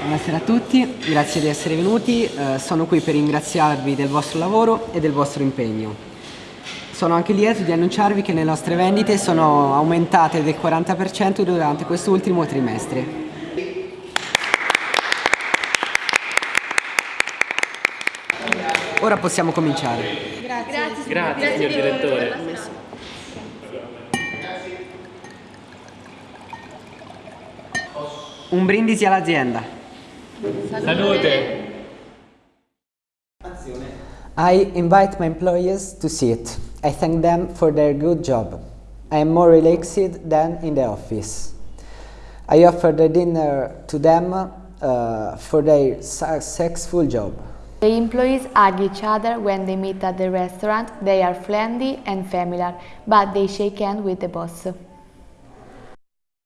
Buonasera a tutti, grazie di essere venuti. Eh, sono qui per ringraziarvi del vostro lavoro e del vostro impegno. Sono anche lieto di annunciarvi che le nostre vendite sono aumentate del 40% durante quest'ultimo trimestre. Ora possiamo cominciare. Grazie, Grazie, signor direttore. Un brindisi all'azienda. Salute. I invite my employees to sit. I thank them for their good job. I am more relaxed than in the office. I offer the dinner to them uh, for their successful job. The employees hug each other when they meet at the restaurant. They are friendly and familiar, but they shake hands with the boss.